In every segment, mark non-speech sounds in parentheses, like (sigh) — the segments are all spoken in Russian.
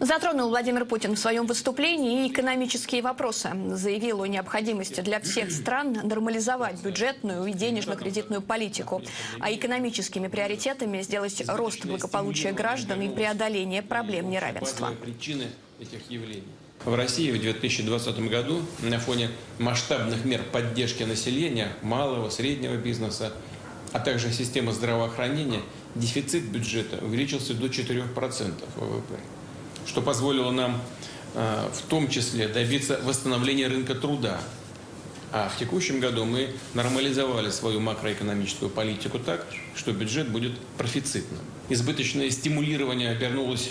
Затронул Владимир Путин в своем выступлении и экономические вопросы. Заявил о необходимости для всех стран нормализовать бюджетную и денежно-кредитную политику, а экономическими приоритетами сделать рост благополучия граждан и преодоление проблем неравенства. причины этих явлений. В России в 2020 году на фоне масштабных мер поддержки населения, малого, среднего бизнеса, а также системы здравоохранения, дефицит бюджета увеличился до 4% ВВП, что позволило нам э, в том числе добиться восстановления рынка труда. А в текущем году мы нормализовали свою макроэкономическую политику так, что бюджет будет профицитным. Избыточное стимулирование обернулось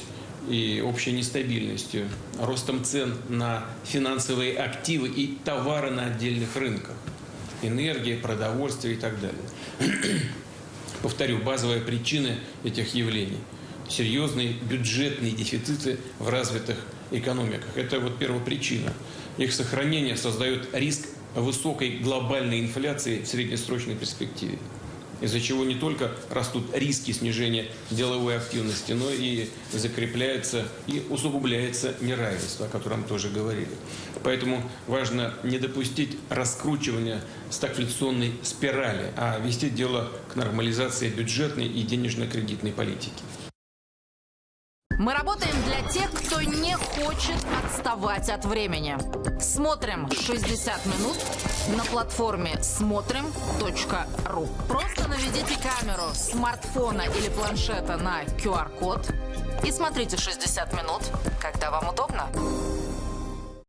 и общей нестабильностью, ростом цен на финансовые активы и товары на отдельных рынках, энергия, продовольствие и так далее. (clears throat) Повторю, базовые причины этих явлений – серьезные бюджетные дефициты в развитых экономиках. Это вот первопричина. Их сохранение создает риск высокой глобальной инфляции в среднесрочной перспективе из-за чего не только растут риски снижения деловой активности, но и закрепляется и усугубляется неравенство, о котором тоже говорили. Поэтому важно не допустить раскручивания стагфляционной спирали, а вести дело к нормализации бюджетной и денежно-кредитной политики. Мы работаем для тех, кто не хочет отставать от времени. Смотрим 60 минут на платформе смотрим.ру. Просто наведите камеру смартфона или планшета на QR-код и смотрите 60 минут, когда вам удобно.